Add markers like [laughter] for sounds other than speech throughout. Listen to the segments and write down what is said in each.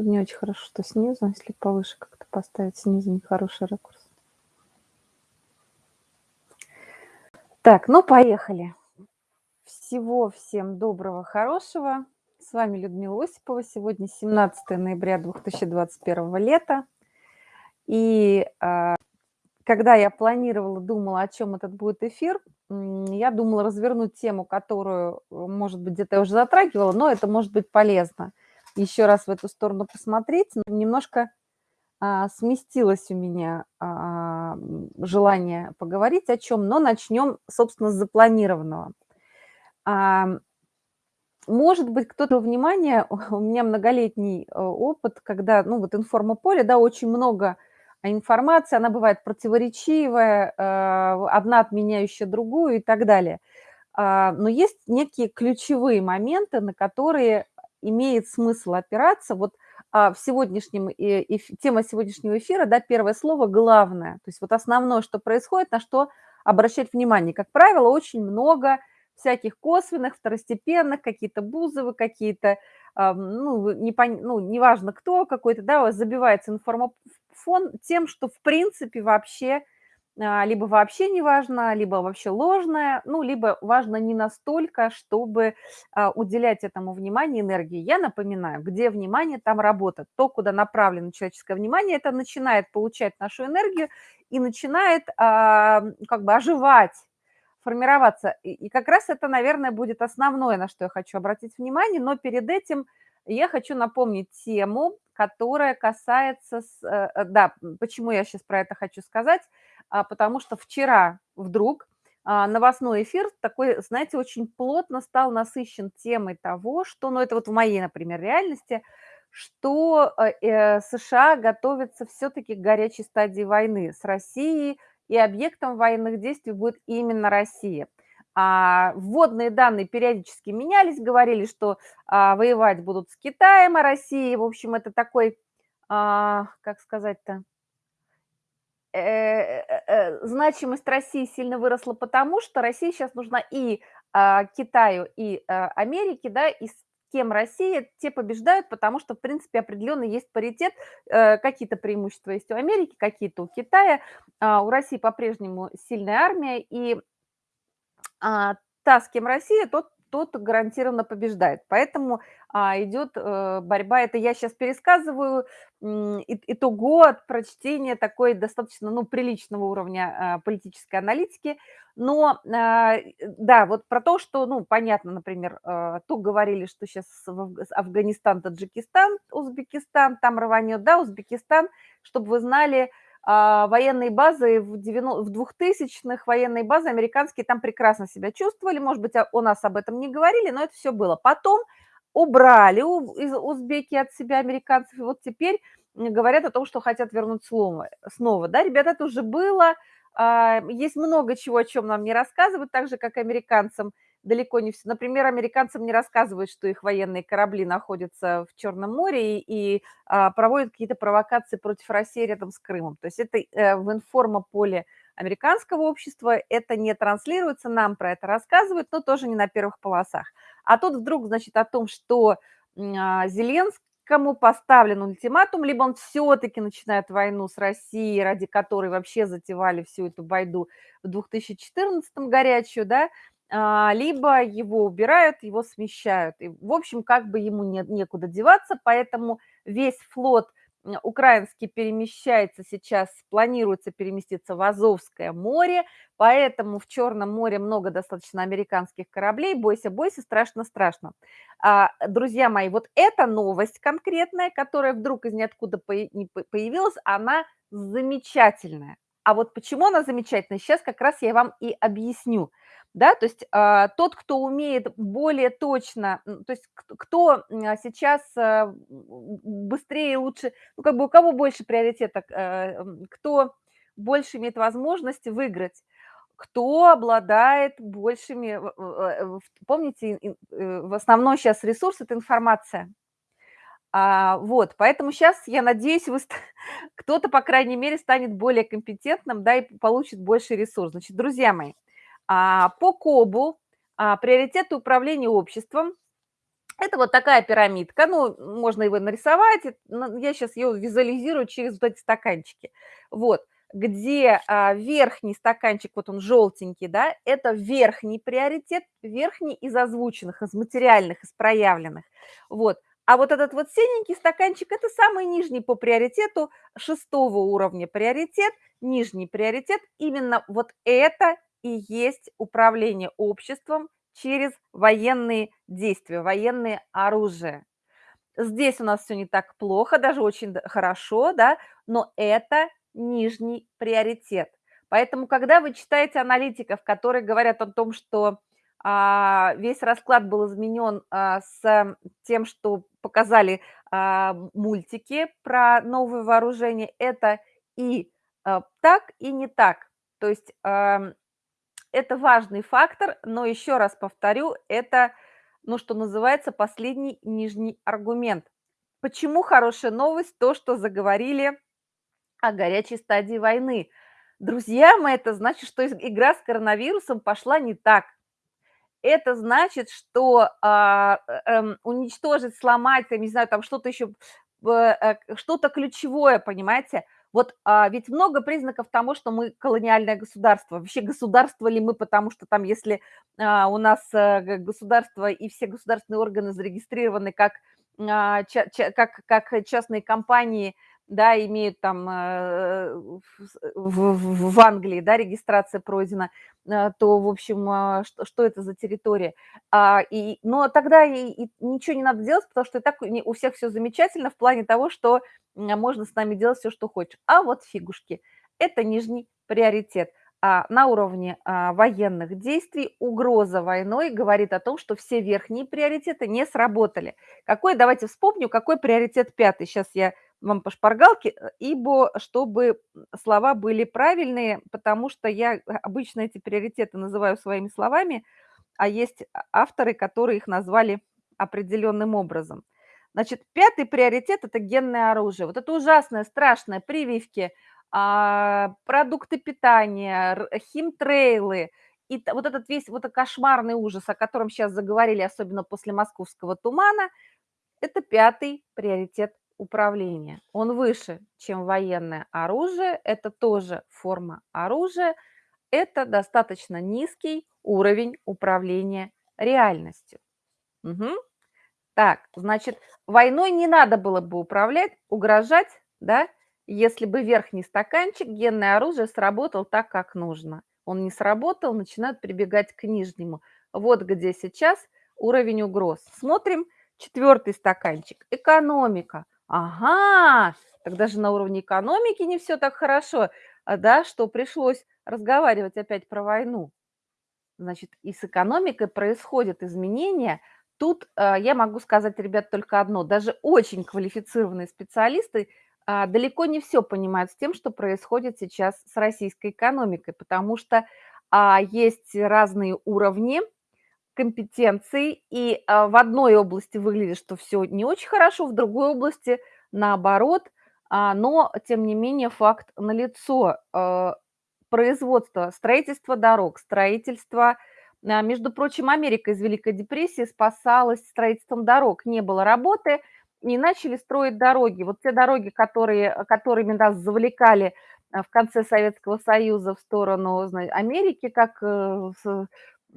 тут не очень хорошо, что снизу, если повыше как-то поставить, снизу нехороший ракурс. Так, ну поехали. Всего всем доброго, хорошего. С вами Людмила Осипова. Сегодня 17 ноября 2021 лета. И а, когда я планировала, думала, о чем этот будет эфир, я думала развернуть тему, которую, может быть, где-то я уже затрагивала, но это может быть полезно. Еще раз в эту сторону посмотреть. Немножко а, сместилось у меня а, желание поговорить о чем, но начнем, собственно, с запланированного. А, может быть, кто-то внимание, у меня многолетний э, опыт, когда, ну, вот информополе, да, очень много информации, она бывает противоречивая, э, одна отменяющая другую и так далее. Но есть некие ключевые моменты, на которые имеет смысл опираться. Вот а, в сегодняшнем, и, тема сегодняшнего эфира, да, первое слово главное. То есть вот основное, что происходит, на что обращать внимание. Как правило, очень много всяких косвенных, второстепенных, какие-то бузовы, какие-то, ну, не пон... ну, неважно кто какой-то, да, забивается информофон тем, что в принципе вообще а, либо вообще не важно, либо вообще ложное, ну, либо важно не настолько, чтобы а, уделять этому внимание, энергии. Я напоминаю, где внимание, там работа. То, куда направлено человеческое внимание, это начинает получать нашу энергию и начинает а, как бы оживать, формироваться. И как раз это, наверное, будет основное, на что я хочу обратить внимание, но перед этим я хочу напомнить тему, которая касается, э, э, да, почему я сейчас про это хочу сказать – а, потому что вчера вдруг а, новостной эфир такой, знаете, очень плотно стал насыщен темой того, что, ну это вот в моей, например, реальности, что э, э США готовятся все-таки к горячей стадии войны с Россией, и объектом военных действий будет именно Россия. А вводные данные периодически менялись, говорили, что а, воевать будут с Китаем, а Россией. В общем, это такой, а, как сказать-то, значимость России сильно выросла, потому что Россия сейчас нужна и а, Китаю, и а, Америке, да, и с кем Россия, те побеждают, потому что, в принципе, определенно есть паритет, какие-то преимущества есть у Америки, какие-то у Китая, а, у России по-прежнему сильная армия, и та, с кем Россия, тот тот гарантированно побеждает. Поэтому а, идет э, борьба. Это я сейчас пересказываю итого от прочтения такой достаточно ну, приличного уровня а, политической аналитики. Но а, да, вот про то, что, ну, понятно, например, а, то говорили, что сейчас Афганистан, Таджикистан, Узбекистан, там рванет, да, Узбекистан, чтобы вы знали, а, военные базы в 2000-х, военные базы американские там прекрасно себя чувствовали, может быть, у нас об этом не говорили, но это все было. Потом убрали узбеки от себя американцев, и вот теперь говорят о том, что хотят вернуть снова. снова. Да, ребята, это уже было, а, есть много чего, о чем нам не рассказывают, так же, как американцам – далеко не все. Например, американцам не рассказывают, что их военные корабли находятся в Черном море и, и а, проводят какие-то провокации против России рядом с Крымом. То есть это э, в информополе американского общества, это не транслируется, нам про это рассказывают, но тоже не на первых полосах. А тут вдруг, значит, о том, что а, Зеленскому поставлен ультиматум, либо он все-таки начинает войну с Россией, ради которой вообще затевали всю эту байду в 2014 горячую, да, а, либо его убирают, его смещают. И, в общем, как бы ему не, некуда деваться, поэтому весь флот украинский перемещается сейчас, планируется переместиться в Азовское море, поэтому в Черном море много достаточно американских кораблей. Бойся, бойся, страшно, страшно. А, друзья мои, вот эта новость конкретная, которая вдруг из ниоткуда появилась, она замечательная. А вот почему она замечательная, сейчас как раз я вам и объясню да, то есть а, тот, кто умеет более точно, то есть кто сейчас а, быстрее, лучше, ну, как бы у кого больше приоритета, а, кто больше имеет возможность выиграть, кто обладает большими, помните, э, в основном сейчас ресурс – это информация. А, вот, поэтому сейчас, я надеюсь, вы, [laughs] кто-то, по крайней мере, станет более компетентным, да, и получит больше ресурс. Значит, друзья мои, а, по КОБу а, приоритеты управления обществом Это вот такая пирамидка, ну, можно его нарисовать, я сейчас ее визуализирую через вот эти стаканчики. Вот, где а, верхний стаканчик, вот он желтенький, да, это верхний приоритет, верхний из озвученных, из материальных, из проявленных. Вот, а вот этот вот синенький стаканчик – это самый нижний по приоритету, шестого уровня приоритет, нижний приоритет. Именно вот это и есть управление обществом через военные действия, военные оружия. Здесь у нас все не так плохо, даже очень хорошо, да, но это нижний приоритет. Поэтому, когда вы читаете аналитиков, которые говорят о том, что а, весь расклад был изменен а, с тем, что показали а, мультики про новое вооружение, это и так, и не так. То есть это важный фактор, но еще раз повторю, это, ну, что называется, последний нижний аргумент. Почему хорошая новость? То, что заговорили о горячей стадии войны. Друзья мои, это значит, что игра с коронавирусом пошла не так. Это значит, что а, э, уничтожить, сломать, я не знаю, там что-то еще, э, что-то ключевое, понимаете – вот а, ведь много признаков того, что мы колониальное государство. Вообще государство ли мы, потому что там, если а, у нас а, государство и все государственные органы зарегистрированы как, а, ча, ча, как, как частные компании, да, имеют там э, в, в, в Англии, да, регистрация пройдена, э, то, в общем, а, что, что это за территория? А, и, но тогда и, и ничего не надо делать, потому что и так у всех все замечательно в плане того, что можно с нами делать все, что хочешь. А вот фигушки – это нижний приоритет. А на уровне а, военных действий угроза войной говорит о том, что все верхние приоритеты не сработали. Какой, давайте вспомню, какой приоритет пятый. Сейчас я вам по шпаргалке, э, ибо чтобы слова были правильные, потому что я обычно эти приоритеты называю своими словами, а есть авторы, которые их назвали определенным образом. Значит, пятый приоритет– это генное оружие. Вот это ужасное, страшное, прививки, а, продукты питания, химтрейлы, и вот этот весь вот этот кошмарный ужас, о котором сейчас заговорили, особенно после московского тумана, это пятый приоритет управления. Он выше, чем военное оружие, это тоже форма оружия, это достаточно низкий уровень управления реальностью. Угу. Так, значит, войной не надо было бы управлять, угрожать, да, если бы верхний стаканчик, генное оружие сработал так, как нужно. Он не сработал, начинают прибегать к нижнему. Вот где сейчас уровень угроз. Смотрим четвертый стаканчик. Экономика. Ага, тогда же на уровне экономики не все так хорошо, а, да, что пришлось разговаривать опять про войну. Значит, и с экономикой происходят изменения – Тут а, я могу сказать, ребят, только одно. Даже очень квалифицированные специалисты а, далеко не все понимают с тем, что происходит сейчас с российской экономикой, потому что есть разные уровни компетенций, и в одной области выглядит, что все не очень хорошо, в другой области наоборот, но тем не менее факт налицо. Производство, строительство дорог, строительство а, между прочим, Америка из Великой депрессии спасалась строительством дорог. Не было работы, и начали строить дороги. Вот те дороги, которые, которыми нас завлекали а, в конце Советского Союза в сторону Америки, как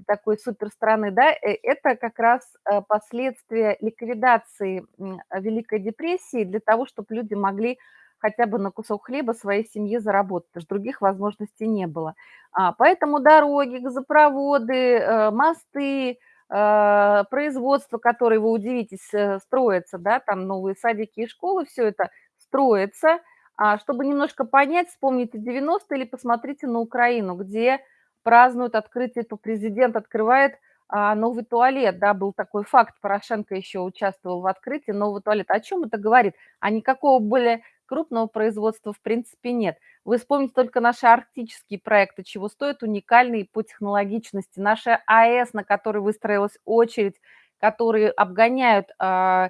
такой суперстраны, да, э, это как раз э, последствия ликвидации Великой депрессии для того, чтобы люди могли хотя бы на кусок хлеба своей семье заработать, потому что других возможностей не было. А, поэтому дороги, газопроводы, э, мосты, производство, которое, вы удивитесь, строится, да, там новые садики и школы, все это строится. А, чтобы немножко понять, вспомните 90-е или посмотрите на Украину, где празднуют открытие, то президент открывает а, новый туалет, да, был такой факт, Порошенко еще участвовал в открытии нового туалета. О чем это говорит? А никакого более крупного производства в принципе нет. Вы вспомните только наши арктические проекты, чего стоят уникальные по технологичности. Наша АЭС, на которой выстроилась очередь, которые обгоняют э,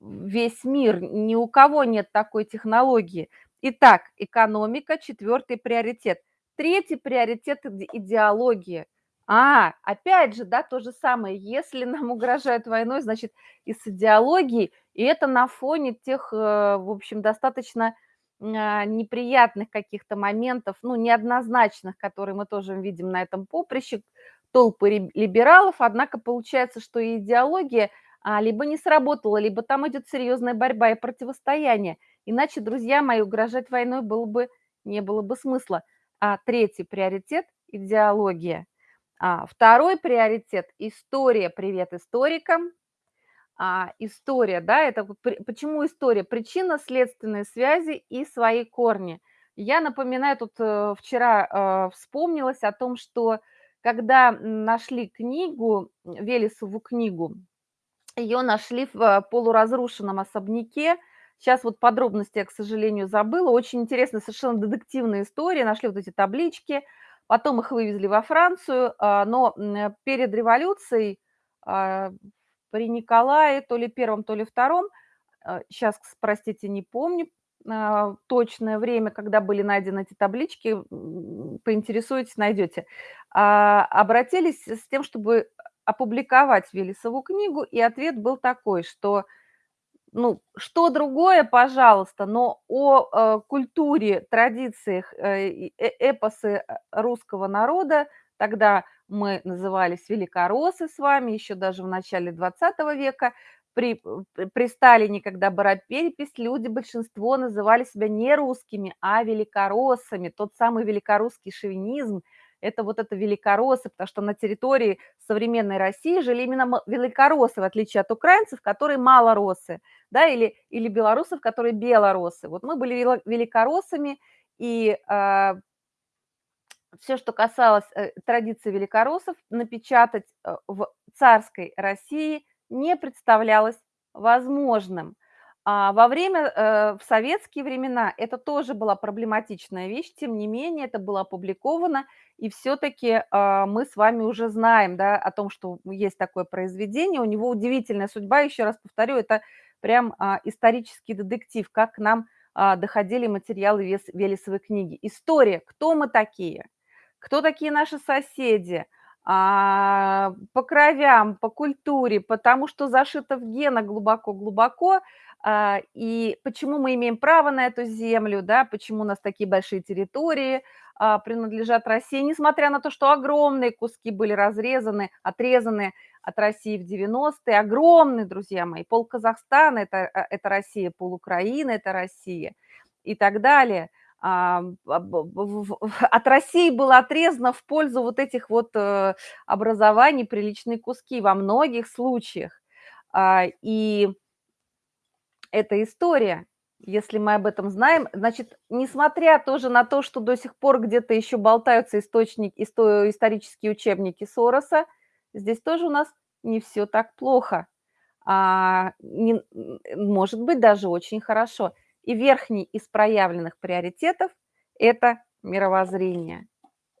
весь мир. Ни у кого нет такой технологии. Итак, экономика – четвертый приоритет. Третий приоритет – идеология. А, опять же, да, то же самое. Если нам [laughs] угрожают войной, значит, и с идеологией, и это на фоне тех, э, в общем, достаточно, а, неприятных каких-то моментов, ну, неоднозначных, которые мы тоже видим на этом поприще, толпы либералов. Однако получается, что и идеология, а, либо не сработала, либо там идет серьезная борьба и противостояние. Иначе, друзья мои, угрожать войной было бы не было бы смысла. А третий приоритет- идеология. А, 2 приоритет- история. Привет историкам. А, история, да, это почему история? Причинно-следственные связи и свои корни. Я напоминаю, тут, э, вчера, э, вспомнилось о том, что когда, нашли книгу, Велесову книгу, ее нашли в, э, полуразрушенном особняке. Сейчас вот подробности я, к сожалению, забыла. Очень интересная, совершенно детективная история. Нашли вот эти таблички, потом их вывезли во Францию, а, но, перед революцией, а, при Николае, то ли первом, то ли втором, щас, кс простите, не помню, а, точное время, когда были найдены эти таблички, м, поинтересуетесь- найдете. А, обратились с тем, чтобы опубликовать Велесову книгу, и ответ был такой, что, ну, что другое, пожалуйста, но о, э, культуре, традициях, э, э эпосы, э, русского народа, тогда мы назывались великороссы с вами, еще даже в начале 20 века. При при Сталине, когда была перепись, люди, большинство называли себя не русскими, а великороссами. Тот самый великорусский шовинизм- это вот это великороссы, потому что на территории современной России жили именно великороссы, в отличие от украинцев, которые малороссы, да, или или белорусов, которые белороссы. Вот мы были великороссами, и, а всё, что касалось, э, традиций великороссов, напечатать, э, в царской России не представлялось возможным. А во время, э, в советские времена это тоже была проблематичная вещь, тем не менее это было опубликовано, и всё-таки, а, мы с вами уже знаем, да, о том, что есть такое произведение. У него удивительная судьба, еще раз повторю, это прям, а, исторический детектив, как к нам, а, доходили материалы вес Велесовой книги. История: кто мы такие, кто такие наши соседи, по кровям, по культуре, потому что зашито в генах глубоко-глубоко, а, и почему мы имеем право на эту землю, да, почему у нас такие большие территории, а, принадлежат России, несмотря на то, что огромные куски были разрезаны, отрезаны от России в 90-е. Огромные, друзья мои, пол-Казахстана- это, э, это Россия, пол-Украины- это Россия и так далее. А, [laughs] от России было отрезано в пользу вот этих вот, э, образований приличные куски во многих случаях. А, и это история. Если мы об этом знаем, значит, несмотря тоже на то, что до сих пор где-то еще болтаются источник исто исторические учебники Сороса, здесь тоже у нас не всё так плохо. А, не может быть, даже очень хорошо. И верхний из проявленных приоритетов- это мировоззрение.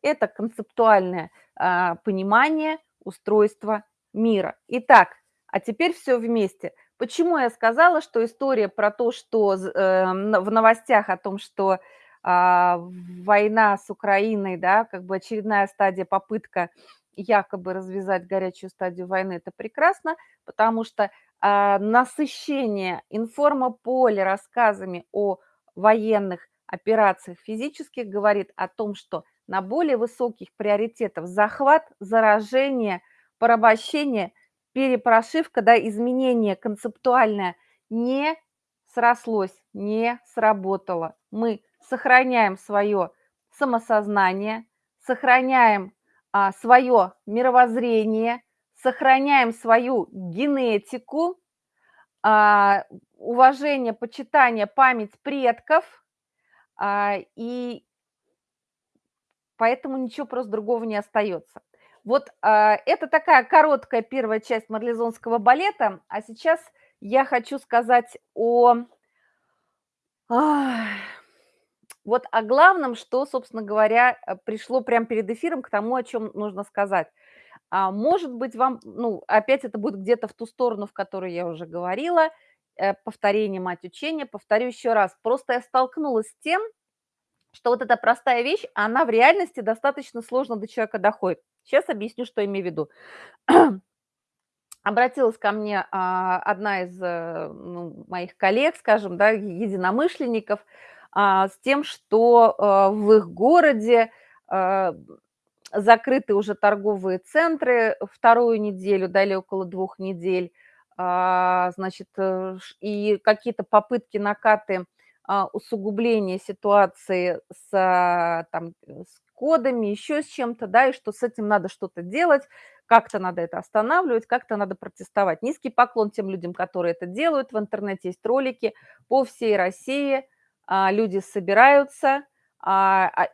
Это концептуальное, а, понимание устройства мира. Итак, а теперь всё вместе. Почему я сказала, что история про то, что э, в новостях о том, что, а, война с Украиной, да, как бы очередная стадия, попытка якобы развязать горячую стадию войны- это прекрасно, потому что, насыщение информополя рассказами о военных операциях физических говорит о том, что на более высоких приоритетах захват, заражение, порабощение, перепрошивка, да, изменение концептуальное не срослось, не сработало. Мы сохраняем свое самосознание, сохраняем, а, свое мировоззрение, сохраняем свою генетику, а, уважение, почитание, память предков, а, и поэтому ничего просто другого не остается. Вот, а, это такая короткая первая часть марлезонского балета, а сейчас я хочу сказать о вот о главном, что, собственно говоря, э, пришло прям перед эфиром к тому, о чём нужно сказать. А, может быть, вам, ну, опять это будет где-то в ту сторону, в которой я уже говорила, э, повторение- мать учения. Повторю еще раз, просто я столкнулась с тем, что вот эта простая вещь, она в реальности достаточно сложно до человека доходит. Сейчас объясню, что имею в виду. Обратилась ко мне, а, одна из, э, ну, моих коллег, скажем, да, единомышленников, а, с тем, что, э, в их городе, закрыты уже торговые центры вторую неделю, да, или около двух недель. А, значит, э, и какие-то попытки, накаты, а, усугубления ситуации с, там, с кодами, еще с чем-то, да, и что с этим надо что-то делать, как-то надо это останавливать, как-то надо протестовать. Низкий поклон тем людям, которые это делают. В интернете есть ролики по всей России. А, люди собираются,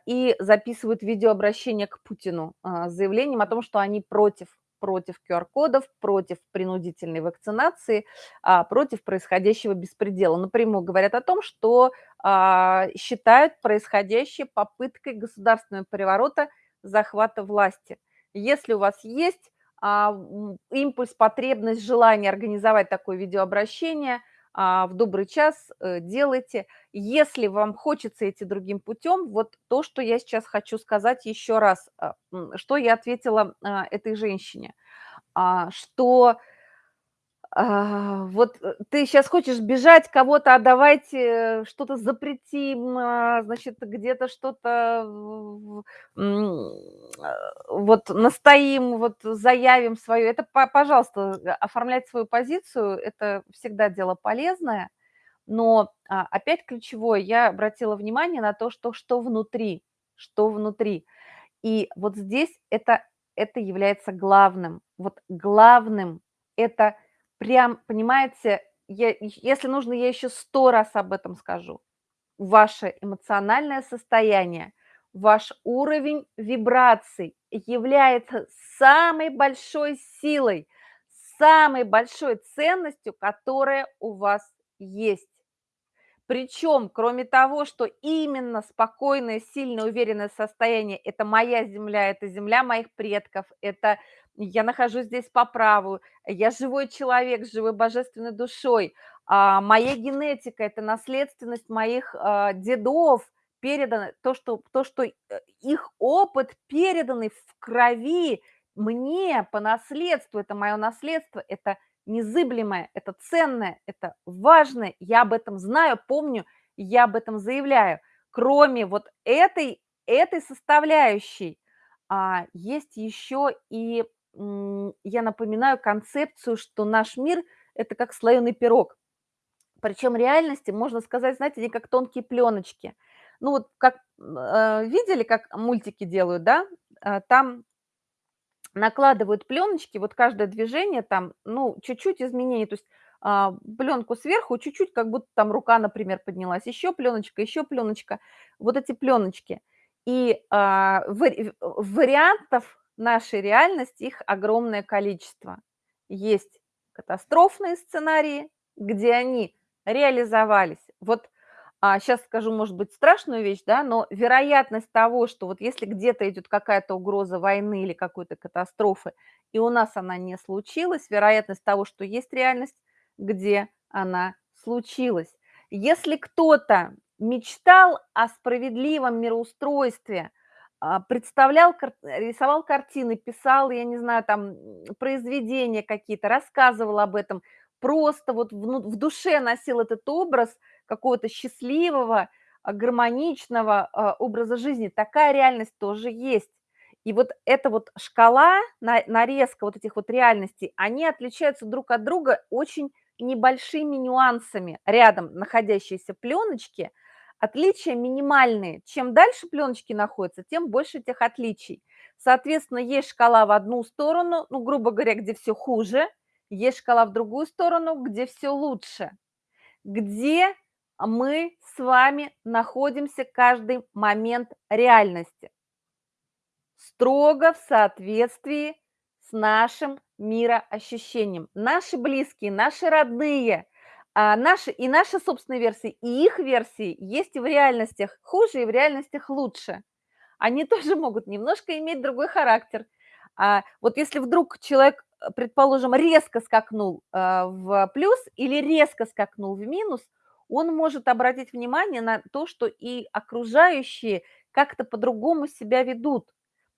и записывают видеообращение к Путину а, с заявлением о том, что они против против QR-кодов, против принудительной вакцинации, а, против происходящего беспредела. Напрямую говорят о том, что а, считают происходящее попыткой государственного переворота, захвата власти. Если у вас есть а, импульс, потребность, желание организовать такое видеообращение – а, в добрый час э, делайте. Если вам хочется идти другим путем, вот то, что я сейчас хочу сказать еще раз, а, что я ответила а, этой женщине, что а, вот э, ты сейчас хочешь бежать, кого-то, а давайте что-то запретим, а, значит, где-то что-то а, вот настоим, вот заявим свое. Это, пожалуйста, оформлять свою позицию, это всегда дело полезное. Но опять ключевое, я обратила внимание на то, что, что внутри, что внутри. И вот здесь это, это является главным. Вот главным это – прям, понимаете, я, если нужно, я еще сто раз об этом скажу. Ваше эмоциональное состояние, ваш уровень вибраций является самой большой силой, самой большой ценностью, которая у вас есть. Причем, кроме того, что именно спокойное, сильное, уверенное состояние – это моя земля, это земля моих предков, это я нахожусь здесь по праву, я живой человек живой божественной душой, а моя генетика – это наследственность моих а, дедов, передано, то что, то, что э, их опыт переданный в крови мне по наследству, это мое наследство, это – незыблемое, это ценное, это важное, я об этом знаю, помню, я об этом заявляю. Кроме вот этой, этой составляющей, а, есть еще и, я напоминаю концепцию, что наш мир– это как слоеный пирог. Причем реальности, можно сказать, знаете, не как тонкие пленочки. Ну вот как э, видели, как мультики делают, да? Э, там накладывают пленочки, вот каждое движение там, ну, чуть-чуть изменений, то есть а, пленку сверху, чуть-чуть, как будто там рука, например, поднялась, еще пленочка, еще пленочка, вот эти пленочки. И а, вари вариантов нашей реальности, их огромное количество. Есть катастрофные сценарии, где они реализовались. Вот а, сейчас скажу, может быть, страшную вещь, да, но вероятность того, что вот если где-то идет какая-то угроза войны или какой-то катастрофы, и у нас она не случилась, вероятность того, что есть реальность, где она случилась. Если кто-то мечтал о справедливом мироустройстве, а, представлял, рисовал картины, писал, я не знаю, там, произведения какие-то, рассказывал об этом, просто вот в душе носил этот образ – какого-то счастливого, а, гармоничного а, образа жизни. Такая реальность тоже есть. И вот эта вот шкала, нарезка вот этих вот реальностей, они отличаются друг от друга очень небольшими нюансами. Рядом находящиеся пленочки, отличия минимальные. Чем дальше пленочки находятся, тем больше этих отличий. Соответственно, есть шкала в одну сторону, ну, грубо говоря, где все хуже, есть шкала в другую сторону, где все лучше. Где мы с вами находимся каждый момент реальности. Строго в соответствии с нашим мироощущением. Наши близкие, наши родные, а, наши, и наши собственные версии, и их версии есть и в реальностях хуже, и в реальностях лучше. Они [laughs] тоже могут немножко иметь другой характер. А вот если вдруг человек, предположим, резко скакнул в плюс или резко скакнул в минус – он может обратить внимание на то, что и окружающие как-то по-другому себя ведут.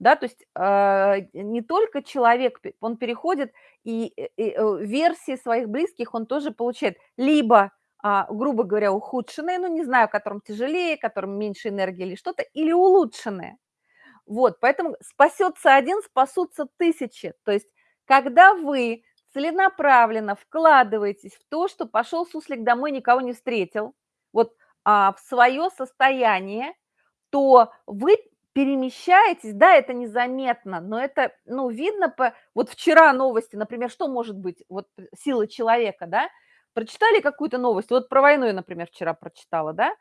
Да, то есть а, не только человек, он переходит, и, и, и версии своих близких он тоже получает. Либо, а, грубо говоря, ухудшенные, ну не знаю, которым тяжелее, которым меньше энергии или что-то, или улучшенные. Вот, поэтому спасется один, спасутся тысячи. То есть когда вы целенаправленно вкладываетесь в то, что пошел суслик домой, никого не встретил, вот а, в свое состояние, то вы перемещаетесь, да, это незаметно, но это, ну, видно по... Вот вчера новости, например, что может быть, вот сила человека, да, прочитали какую-то новость, вот про войну я, например, вчера прочитала, да,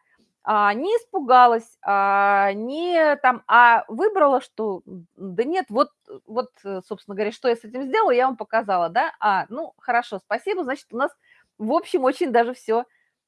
а, не испугалась, а, не там, а выбрала, что да нет, вот, вот, собственно говоря, что я с этим сделала, я вам показала, да, а, ну, хорошо, спасибо, значит, у нас, в общем, очень даже все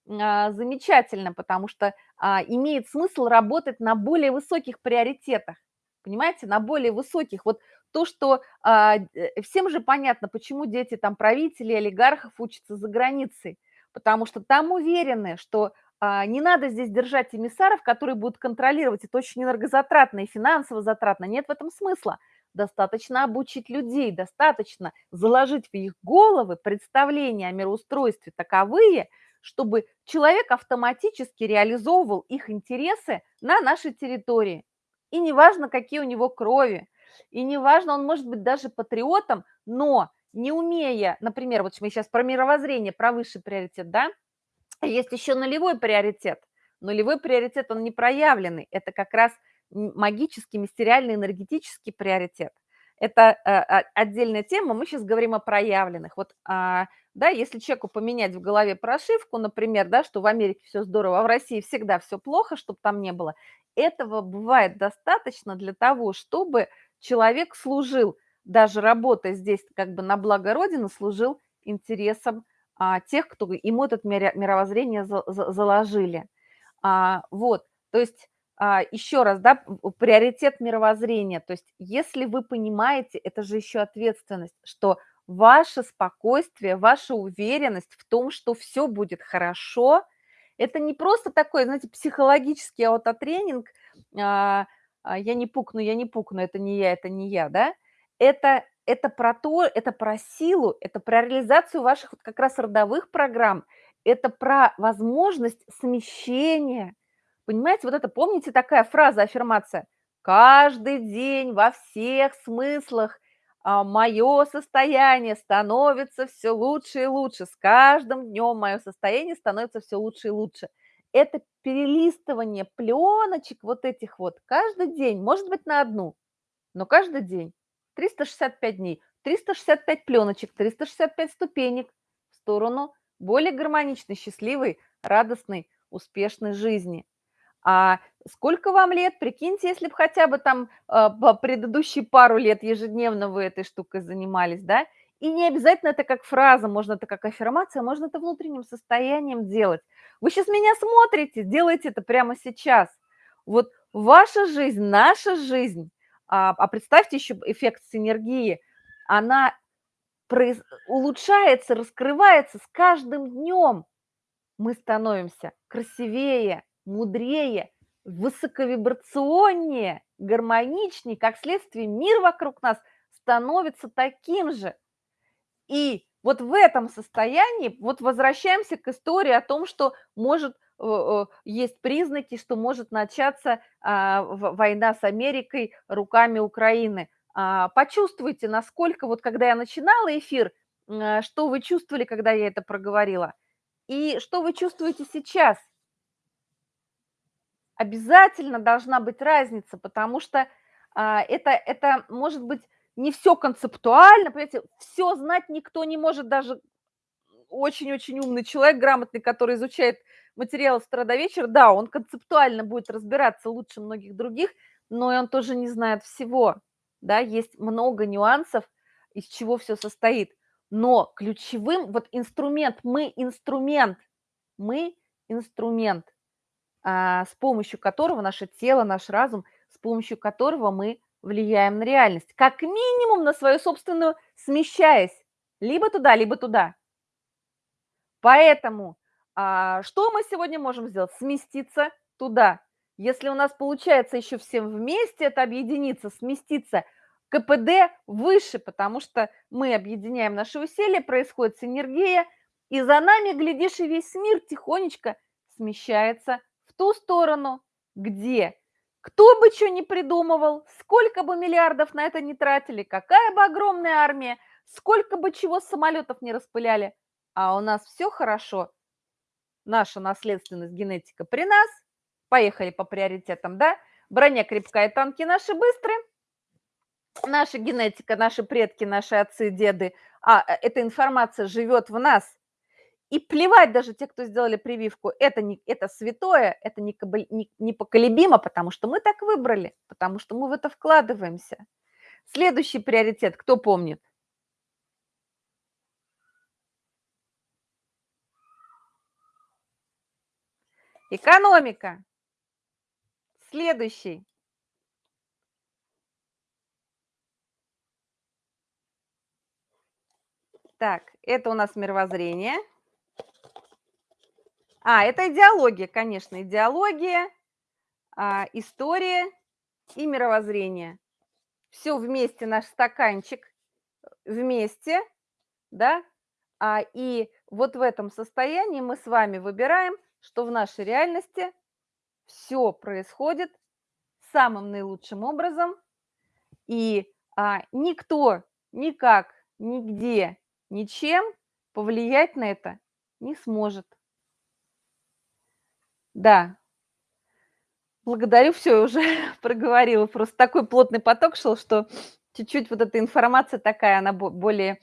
замечательно, потому что а, имеет смысл работать на более высоких приоритетах, понимаете, на более высоких. Вот то, что а, э, всем же понятно, почему дети там правителей, олигархов учатся за границей, потому что там уверены, что а, не надо здесь держать эмиссаров, которые будут контролировать. Это очень энергозатратно и финансово затратно. Нет в этом смысла. Достаточно обучить людей, достаточно заложить в их головы представления о мироустройстве таковые, чтобы человек автоматически реализовывал их интересы на нашей территории. И неважно, какие у него крови, и неважно, он может быть даже патриотом, но не умея, например, вот мы сейчас про мировоззрение, про высший приоритет, да, есть еще нулевой приоритет. Нулевой приоритет, он не проявленный. Это как раз магический, мистериальный, энергетический приоритет. Это э, отдельная тема, мы сейчас говорим о проявленных. Вот, а, да, если человеку поменять в голове прошивку, например, да, что в Америке все здорово, а в России всегда все плохо, чтобы там не было, этого бывает достаточно для того, чтобы человек служил, даже работая здесь как бы на благо Родины, служил интересам а, тех, кто ему это мировоззрение заложили. А, вот, то есть еще раз, да, приоритет мировоззрения. То есть если вы понимаете, это же еще ответственность, что ваше спокойствие, ваша уверенность в том, что все будет хорошо, это не просто такой, знаете, психологический аутотренинг, а, я не пукну, я не пукну, это не я, это не я, да, это это про то, это про силу, это про реализацию ваших как раз родовых программ, это про возможность смещения. Понимаете, вот это, помните такая фраза, аффирмация? Каждый день во всех смыслах а, мое состояние становится все лучше и лучше. С каждым днем мое состояние становится все лучше и лучше. Это перелистывание пленочек вот этих вот каждый день, может быть, на одну, но каждый день. 365 дней, 365 пленочек, 365 ступенек в сторону более гармоничной, счастливой, радостной, успешной жизни. А сколько вам лет? Прикиньте, если бы хотя бы там э, по предыдущие пару лет ежедневно вы этой штукой занимались, да? И не обязательно это как фраза, можно это как аффирмация, можно это внутренним состоянием делать. Вы сейчас меня смотрите, делайте это прямо сейчас. Вот ваша жизнь, наша жизнь – а, а представьте еще эффект синергии. Она произ... улучшается, раскрывается с каждым днем. Мы становимся красивее, мудрее, высоковибрационнее, гармоничнее, как следствие мир вокруг нас становится таким же. И вот в этом состоянии, вот возвращаемся к истории о том, что может есть признаки, что может начаться а, война с Америкой руками Украины. А, почувствуйте, насколько, вот когда я начинала эфир, а, что вы чувствовали, когда я это проговорила, и что вы чувствуете сейчас. Обязательно должна быть разница, потому что это, это может быть не все концептуально, понимаете, все знать никто не может, даже очень-очень умный человек, грамотный, который изучает материалы с утра до вечера, да, он концептуально будет разбираться лучше многих других, но и он тоже не знает всего, да, есть много нюансов, из чего все состоит. Но ключевым, вот инструмент, мы инструмент, мы инструмент, а, с помощью которого наше тело, наш разум, с помощью которого мы влияем на реальность, как минимум на свою собственную, смещаясь либо туда, либо туда. Поэтому а, что мы сегодня можем сделать? Сместиться туда. Если у нас получается еще всем вместе это объединиться, сместиться, КПД выше, потому что мы объединяем наши усилия, происходит синергия, и за нами, глядишь, и весь мир тихонечко смещается ту сторону, где кто бы что ни придумывал, сколько бы миллиардов на это не тратили, какая бы огромная армия, сколько бы чего самолетов не распыляли, а у нас все хорошо. Наша наследственность, генетика при нас. Поехали по приоритетам, да? Броня крепкая, танки наши быстрые. Наша генетика, наши предки, наши отцы, деды, а э, эта информация живет в нас – и плевать даже те, кто сделали прививку, это, не, это святое, это не, не, непоколебимо, потому что мы так выбрали, потому что мы в это вкладываемся. Следующий приоритет, кто помнит? Экономика. Следующий. Так, это у нас мировоззрение. А, это идеология, конечно, идеология, а, история и мировоззрение. Все вместе, наш стаканчик вместе, да, а, и вот в этом состоянии мы с вами выбираем, что в нашей реальности все происходит самым наилучшим образом, и а, никто никак, нигде, ничем повлиять на это не сможет. Да. Благодарю, все уже [laughs] проговорила. Просто такой плотный поток шел, что чуть-чуть вот эта информация такая, она более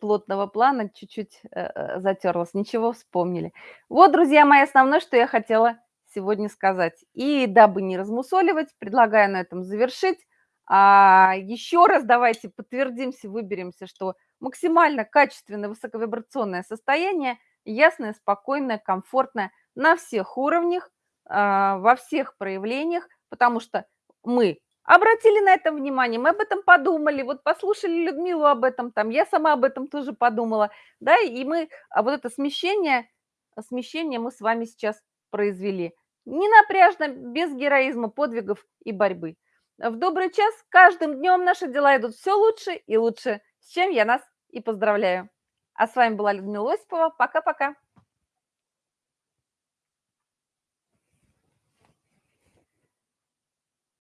плотного плана, чуть-чуть э, э, затерлась. Ничего, вспомнили. Вот, друзья мои, основное, что я хотела сегодня сказать. И дабы не размусоливать, предлагаю на этом завершить. А еще раз давайте подтвердимся, выберемся, что максимально качественное высоковибрационное состояние, ясное, спокойное, комфортное – на всех уровнях, а, во всех проявлениях, потому что мы обратили на это внимание, мы об этом подумали, вот послушали Людмилу об этом, там, я сама об этом тоже подумала, да, и мы, а вот это смещение, смещение мы с вами сейчас произвели. Не напряжно, без героизма, подвигов и борьбы. В добрый час каждым днем наши дела идут все лучше и лучше, с чем я нас и поздравляю. А с вами была Людмила Осипова. Пока-пока.